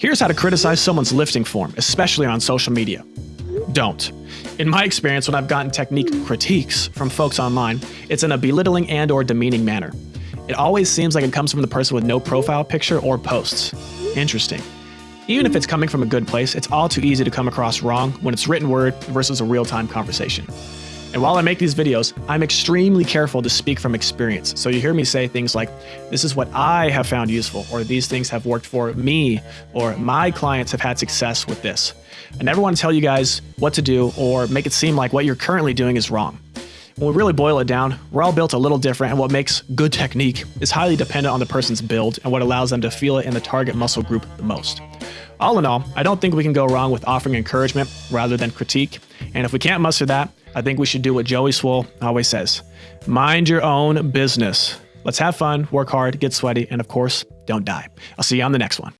Here's how to criticize someone's lifting form, especially on social media. Don't. In my experience, when I've gotten technique critiques from folks online, it's in a belittling and or demeaning manner. It always seems like it comes from the person with no profile picture or posts. Interesting. Even if it's coming from a good place, it's all too easy to come across wrong when it's written word versus a real-time conversation. And while I make these videos, I'm extremely careful to speak from experience. So you hear me say things like, this is what I have found useful, or these things have worked for me, or my clients have had success with this. I never want to tell you guys what to do or make it seem like what you're currently doing is wrong. When we really boil it down, we're all built a little different, and what makes good technique is highly dependent on the person's build and what allows them to feel it in the target muscle group the most. All in all, I don't think we can go wrong with offering encouragement rather than critique, and if we can't muster that, I think we should do what Joey Swoll always says mind your own business. Let's have fun, work hard, get sweaty, and of course, don't die. I'll see you on the next one.